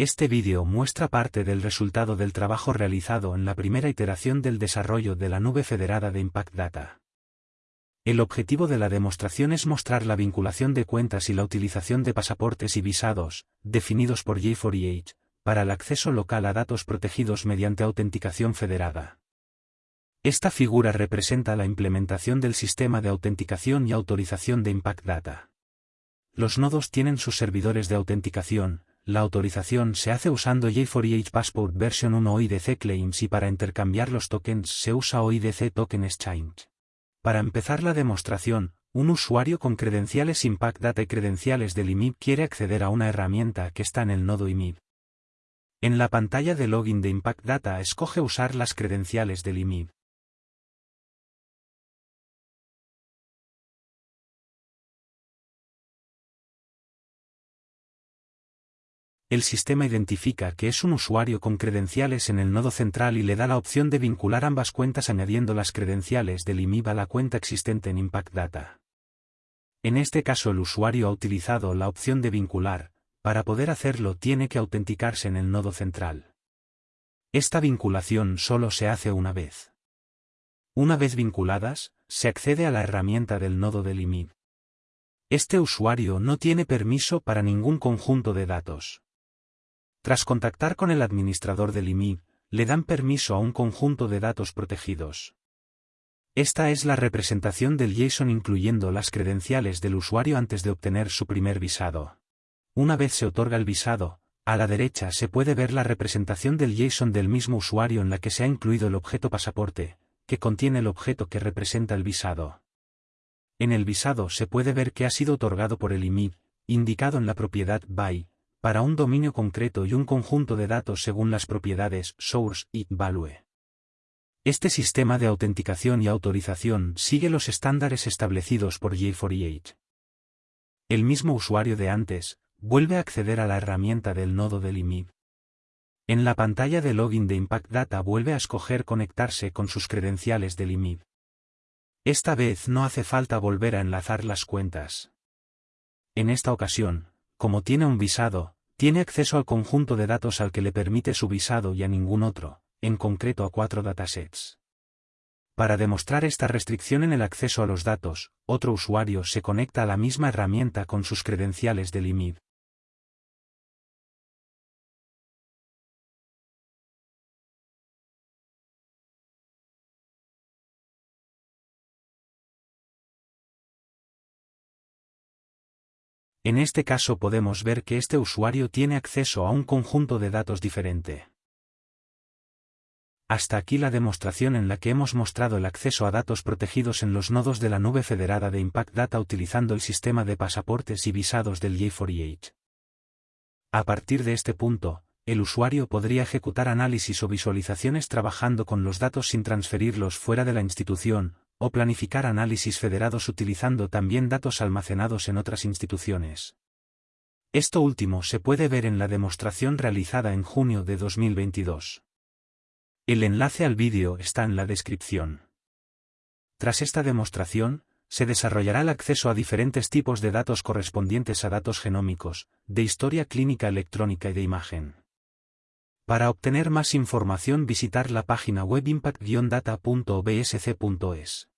Este vídeo muestra parte del resultado del trabajo realizado en la primera iteración del desarrollo de la nube federada de Impact Data. El objetivo de la demostración es mostrar la vinculación de cuentas y la utilización de pasaportes y visados, definidos por J4EH, para el acceso local a datos protegidos mediante autenticación federada. Esta figura representa la implementación del sistema de autenticación y autorización de Impact Data. Los nodos tienen sus servidores de autenticación, la autorización se hace usando J4EH Passport Version 1 OIDC Claims y para intercambiar los tokens se usa OIDC Token Exchange. Para empezar la demostración, un usuario con credenciales Impact Data y credenciales del IMIB quiere acceder a una herramienta que está en el nodo IMIB. En la pantalla de login de Impact Data escoge usar las credenciales del IMIB. El sistema identifica que es un usuario con credenciales en el nodo central y le da la opción de vincular ambas cuentas añadiendo las credenciales del IMIB a la cuenta existente en Impact Data. En este caso el usuario ha utilizado la opción de vincular, para poder hacerlo tiene que autenticarse en el nodo central. Esta vinculación solo se hace una vez. Una vez vinculadas, se accede a la herramienta del nodo del IMIB. Este usuario no tiene permiso para ningún conjunto de datos. Tras contactar con el administrador del IMI, le dan permiso a un conjunto de datos protegidos. Esta es la representación del JSON incluyendo las credenciales del usuario antes de obtener su primer visado. Una vez se otorga el visado, a la derecha se puede ver la representación del JSON del mismo usuario en la que se ha incluido el objeto pasaporte, que contiene el objeto que representa el visado. En el visado se puede ver que ha sido otorgado por el IMID, indicado en la propiedad by, para un dominio concreto y un conjunto de datos según las propiedades source y value. Este sistema de autenticación y autorización sigue los estándares establecidos por J4EH. El mismo usuario de antes, vuelve a acceder a la herramienta del nodo del IMIB. En la pantalla de login de Impact Data vuelve a escoger conectarse con sus credenciales del IMIB. Esta vez no hace falta volver a enlazar las cuentas. En esta ocasión, como tiene un visado, tiene acceso al conjunto de datos al que le permite su visado y a ningún otro, en concreto a cuatro datasets. Para demostrar esta restricción en el acceso a los datos, otro usuario se conecta a la misma herramienta con sus credenciales del IMID. En este caso podemos ver que este usuario tiene acceso a un conjunto de datos diferente. Hasta aquí la demostración en la que hemos mostrado el acceso a datos protegidos en los nodos de la nube federada de Impact Data utilizando el sistema de pasaportes y visados del J4EH. A partir de este punto, el usuario podría ejecutar análisis o visualizaciones trabajando con los datos sin transferirlos fuera de la institución, o planificar análisis federados utilizando también datos almacenados en otras instituciones. Esto último se puede ver en la demostración realizada en junio de 2022. El enlace al vídeo está en la descripción. Tras esta demostración, se desarrollará el acceso a diferentes tipos de datos correspondientes a datos genómicos, de historia clínica electrónica y de imagen. Para obtener más información visitar la página web impact-data.bsc.es.